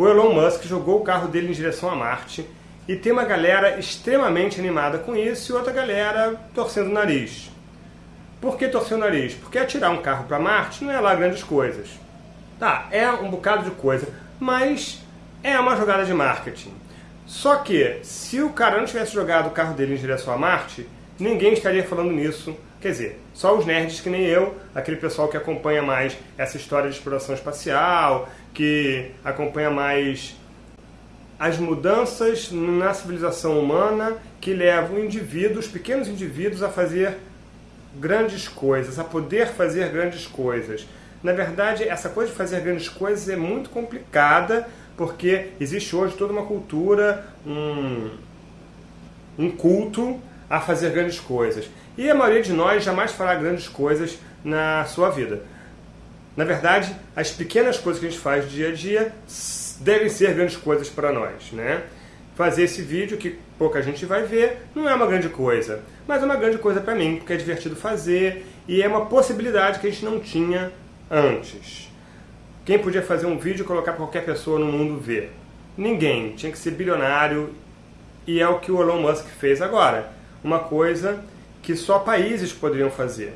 o Elon Musk jogou o carro dele em direção a Marte e tem uma galera extremamente animada com isso e outra galera torcendo o nariz. Por que torcer o nariz? Porque atirar um carro para Marte não é lá grandes coisas. Tá, é um bocado de coisa, mas é uma jogada de marketing. Só que, se o cara não tivesse jogado o carro dele em direção a Marte, ninguém estaria falando nisso. Quer dizer, só os nerds que nem eu, aquele pessoal que acompanha mais essa história de exploração espacial, que acompanha mais as mudanças na civilização humana que levam indivíduos, pequenos indivíduos, a fazer grandes coisas, a poder fazer grandes coisas. Na verdade, essa coisa de fazer grandes coisas é muito complicada, porque existe hoje toda uma cultura, um, um culto a fazer grandes coisas. E a maioria de nós jamais fará grandes coisas na sua vida. Na verdade, as pequenas coisas que a gente faz dia a dia devem ser grandes coisas para nós, né? Fazer esse vídeo, que pouca gente vai ver, não é uma grande coisa, mas é uma grande coisa para mim, porque é divertido fazer e é uma possibilidade que a gente não tinha antes. Quem podia fazer um vídeo e colocar para qualquer pessoa no mundo ver? Ninguém. Tinha que ser bilionário e é o que o Elon Musk fez agora. Uma coisa que só países poderiam fazer.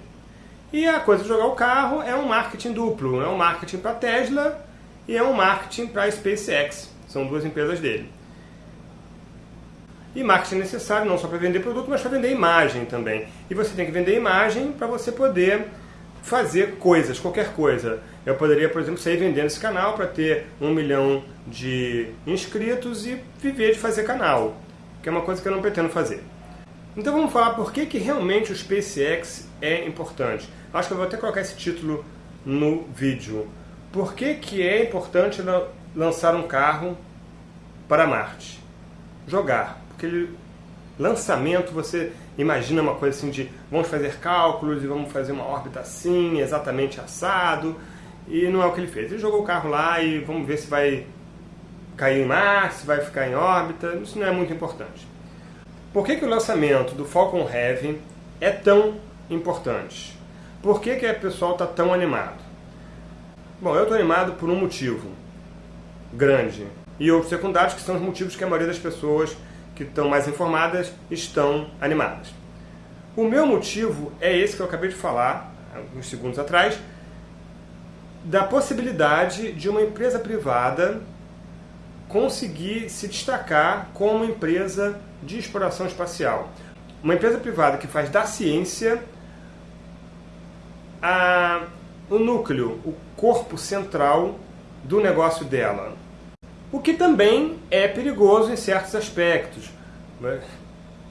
E a coisa de jogar o carro é um marketing duplo. É um marketing para a Tesla e é um marketing para a SpaceX. São duas empresas dele. E marketing é necessário não só para vender produto, mas para vender imagem também. E você tem que vender imagem para você poder fazer coisas, qualquer coisa. Eu poderia, por exemplo, sair vendendo esse canal para ter um milhão de inscritos e viver de fazer canal, que é uma coisa que eu não pretendo fazer. Então vamos falar por que, que realmente o SpaceX é importante. Acho que eu vou até colocar esse título no vídeo. Por que, que é importante lançar um carro para Marte? Jogar. Porque lançamento, você imagina uma coisa assim de vamos fazer cálculos e vamos fazer uma órbita assim, exatamente assado. E não é o que ele fez. Ele jogou o carro lá e vamos ver se vai cair em Marte, se vai ficar em órbita. Isso não é muito importante. Por que, que o lançamento do Falcon Heavy é tão importante? Por que, que o pessoal está tão animado? Bom, eu estou animado por um motivo grande. E outros secundários que são os motivos que a maioria das pessoas que estão mais informadas estão animadas. O meu motivo é esse que eu acabei de falar, uns segundos atrás, da possibilidade de uma empresa privada conseguir se destacar como empresa de exploração espacial. Uma empresa privada que faz da ciência a o núcleo, o corpo central do negócio dela. O que também é perigoso em certos aspectos.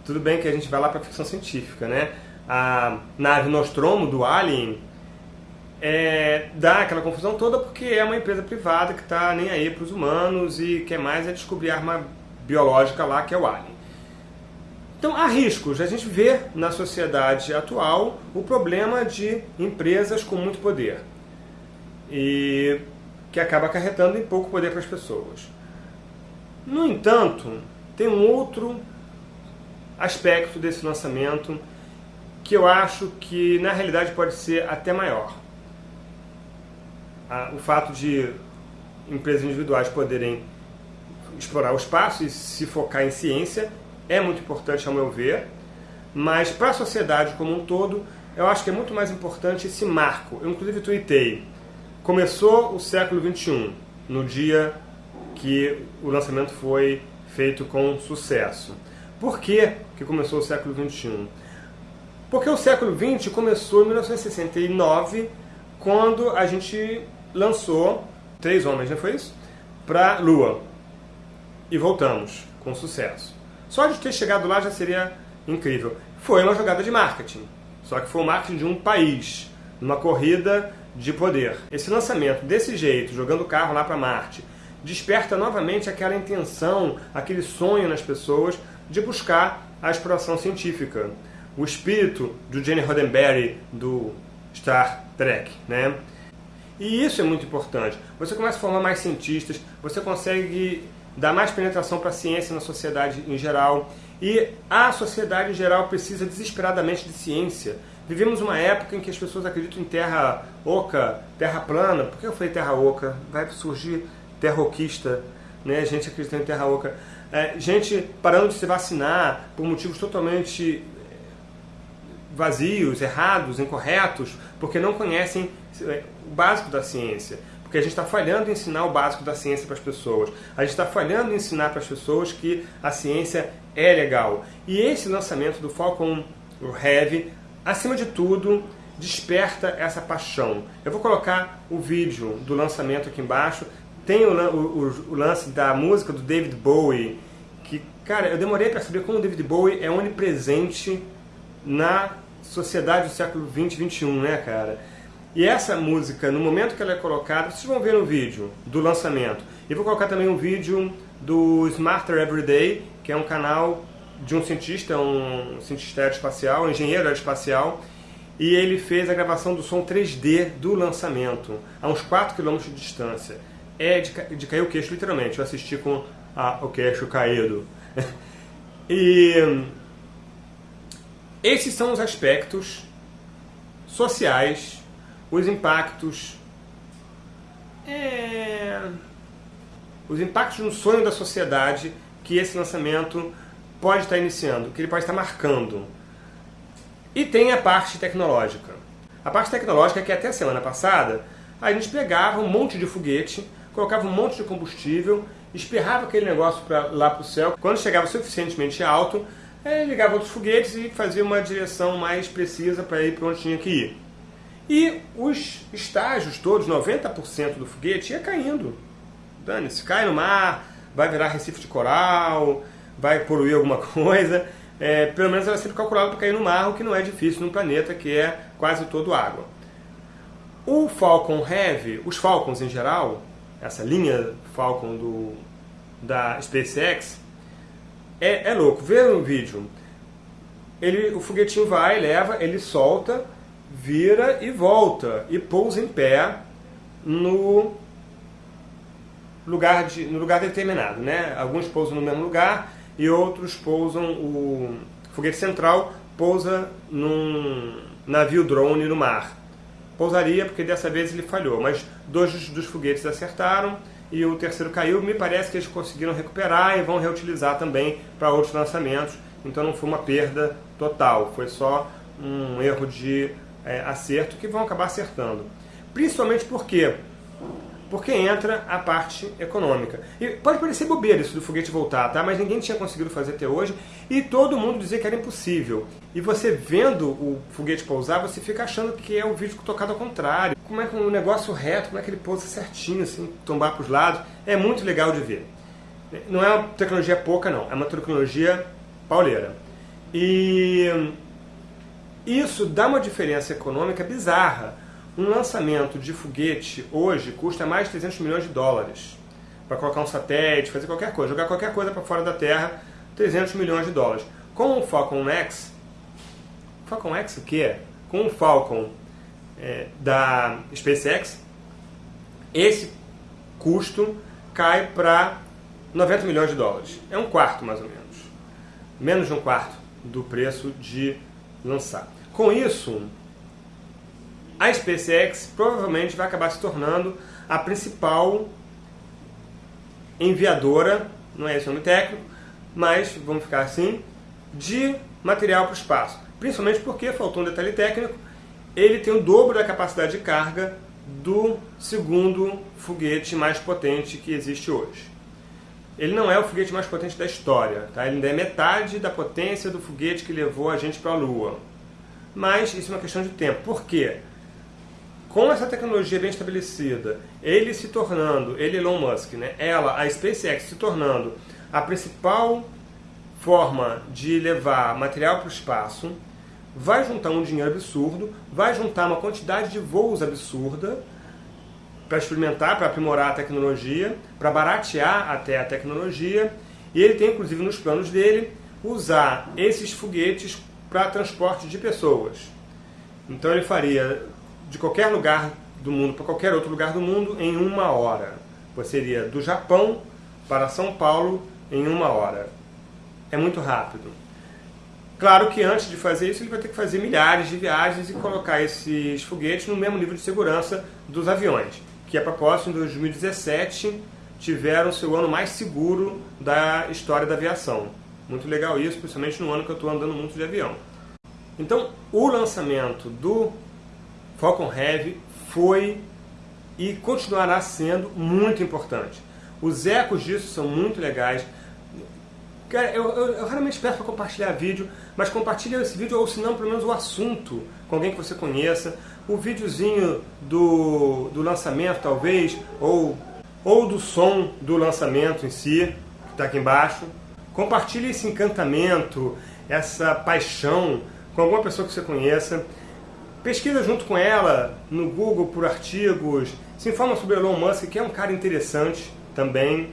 Tudo bem que a gente vai lá para a ficção científica, né? A nave Nostromo do Alien é, dá aquela confusão toda porque é uma empresa privada que está nem aí para os humanos e quer mais é descobrir arma biológica lá que é o Alien. Então há riscos. A gente vê na sociedade atual o problema de empresas com muito poder e que acaba acarretando em pouco poder para as pessoas. No entanto, tem um outro aspecto desse lançamento que eu acho que na realidade pode ser até maior. O fato de empresas individuais poderem explorar o espaço e se focar em ciência é muito importante ao meu ver, mas para a sociedade como um todo, eu acho que é muito mais importante esse marco. Eu inclusive tuitei, começou o século XXI, no dia que o lançamento foi feito com sucesso. Por que, que começou o século XXI? Porque o século XX começou em 1969, quando a gente lançou três homens, não foi isso? Para a Lua. E voltamos com sucesso. Só de ter chegado lá já seria incrível. Foi uma jogada de marketing, só que foi o marketing de um país, numa corrida de poder. Esse lançamento desse jeito, jogando o carro lá para Marte, desperta novamente aquela intenção, aquele sonho nas pessoas de buscar a exploração científica. O espírito do Gene Roddenberry do Star Trek, né? E isso é muito importante. Você começa a formar mais cientistas, você consegue dar mais penetração para a ciência na sociedade em geral. E a sociedade em geral precisa desesperadamente de ciência. Vivemos uma época em que as pessoas acreditam em terra oca, terra plana. Por que eu falei terra oca? Vai surgir terra oquista. né? gente acreditando em terra oca, é, gente parando de se vacinar por motivos totalmente vazios, errados, incorretos, porque não conhecem é, o básico da ciência. Porque a gente está falhando em ensinar o básico da ciência para as pessoas. A gente está falhando em ensinar para as pessoas que a ciência é legal. E esse lançamento do Falcon Heavy, acima de tudo, desperta essa paixão. Eu vou colocar o vídeo do lançamento aqui embaixo. Tem o, o, o lance da música do David Bowie, que, cara, eu demorei para saber como o David Bowie é onipresente na sociedade do século 20 e 21, né, cara? E essa música, no momento que ela é colocada, vocês vão ver no vídeo do lançamento. E vou colocar também um vídeo do Smarter Everyday, que é um canal de um cientista, um cientista aeroespacial, um engenheiro aeroespacial, e ele fez a gravação do som 3D do lançamento, a uns 4 km de distância. É de, de cair o queixo, literalmente. Eu assisti com a, o queixo caído. e esses são os aspectos sociais, os impactos. É, os impactos no sonho da sociedade que esse lançamento pode estar iniciando, que ele pode estar marcando. E tem a parte tecnológica. A parte tecnológica é que até a semana passada a gente pegava um monte de foguete, colocava um monte de combustível, esperrava aquele negócio pra, lá para o céu. Quando chegava suficientemente alto, é, ligava outros foguetes e fazia uma direção mais precisa para ir para onde tinha que ir. E os estágios todos, 90% do foguete, ia caindo. Dane-se, cai no mar, vai virar recife de coral, vai poluir alguma coisa. É, pelo menos ela é sempre calculada para cair no mar, o que não é difícil num planeta que é quase todo água. O Falcon Heavy, os Falcons em geral, essa linha Falcon do, da SpaceX, é, é louco. Vê no vídeo. Ele, o foguetinho vai, leva, ele solta, vira e volta. E pousa em pé no lugar, de, no lugar determinado. Né? Alguns pousam no mesmo lugar e outros pousam... O foguete central pousa num navio drone no mar. Pousaria porque dessa vez ele falhou, mas dois dos foguetes acertaram e o terceiro caiu. Me parece que eles conseguiram recuperar e vão reutilizar também para outros lançamentos. Então não foi uma perda total, foi só um erro de é, acerto que vão acabar acertando. Principalmente porque porque entra a parte econômica. E pode parecer bobeira isso do foguete voltar, tá? mas ninguém tinha conseguido fazer até hoje e todo mundo dizia que era impossível. E você vendo o foguete pousar, você fica achando que é um vídeo tocado ao contrário. Como é que um negócio reto, como é que ele pousa certinho, assim, tombar para os lados. É muito legal de ver. Não é uma tecnologia pouca, não. É uma tecnologia pauleira. E isso dá uma diferença econômica bizarra um lançamento de foguete hoje custa mais de 300 milhões de dólares. Para colocar um satélite, fazer qualquer coisa, jogar qualquer coisa para fora da Terra, 300 milhões de dólares. Com o Falcon X, Falcon X o que Com o Falcon é, da SpaceX, esse custo cai para 90 milhões de dólares. É um quarto, mais ou menos. Menos de um quarto do preço de lançar. Com isso, a SpaceX provavelmente vai acabar se tornando a principal enviadora, não é esse nome técnico, mas vamos ficar assim, de material para o espaço. Principalmente porque, faltou um detalhe técnico, ele tem o dobro da capacidade de carga do segundo foguete mais potente que existe hoje. Ele não é o foguete mais potente da história, tá? ele ainda é metade da potência do foguete que levou a gente para a Lua. Mas isso é uma questão de tempo. Por quê? com essa tecnologia bem estabelecida, ele se tornando, ele Elon Musk, né, ela, a SpaceX se tornando a principal forma de levar material para o espaço, vai juntar um dinheiro absurdo, vai juntar uma quantidade de voos absurda para experimentar, para aprimorar a tecnologia, para baratear até a tecnologia, e ele tem inclusive nos planos dele usar esses foguetes para transporte de pessoas. Então ele faria de qualquer lugar do mundo para qualquer outro lugar do mundo em uma hora. Você iria do Japão para São Paulo em uma hora. É muito rápido. Claro que antes de fazer isso ele vai ter que fazer milhares de viagens e colocar esses foguetes no mesmo nível de segurança dos aviões. Que a propósito, em 2017 tiveram seu ano mais seguro da história da aviação. Muito legal isso, principalmente no ano que eu estou andando muito de avião. Então, o lançamento do Falcon Heavy foi e continuará sendo muito importante. Os ecos disso são muito legais. Cara, eu, eu, eu raramente peço para compartilhar vídeo, mas compartilhe esse vídeo, ou se não, pelo menos o assunto, com alguém que você conheça. O videozinho do, do lançamento, talvez, ou, ou do som do lançamento em si, que está aqui embaixo. Compartilhe esse encantamento, essa paixão com alguma pessoa que você conheça. Pesquisa junto com ela no Google por artigos, se informa sobre Elon Musk, que é um cara interessante também.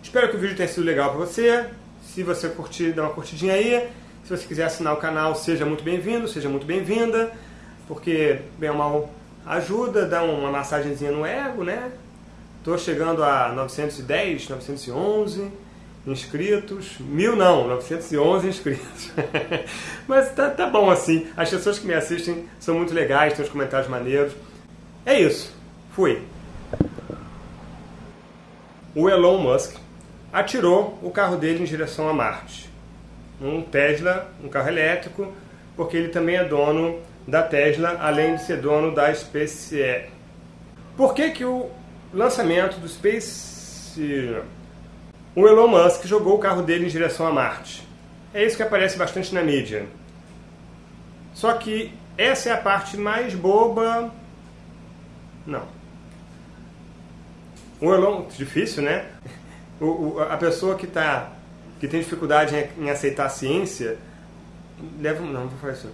Espero que o vídeo tenha sido legal para você. Se você curtir, dá uma curtidinha aí. Se você quiser assinar o canal, seja muito bem-vindo, seja muito bem-vinda, porque, bem ou mal, ajuda, dá uma massagenzinha no ego, né? Estou chegando a 910, 911 inscritos, mil não, 911 inscritos. Mas tá, tá bom assim, as pessoas que me assistem são muito legais, tem uns comentários maneiros. É isso, fui. O Elon Musk atirou o carro dele em direção a Marte. Um Tesla, um carro elétrico, porque ele também é dono da Tesla, além de ser dono da SpaceX. Por que, que o lançamento do Space... O Elon Musk jogou o carro dele em direção a Marte. É isso que aparece bastante na mídia. Só que essa é a parte mais boba... Não. O Elon... Difícil, né? o, o, a pessoa que, tá, que tem dificuldade em, aceitar a ciência, leva, não, vou falar isso.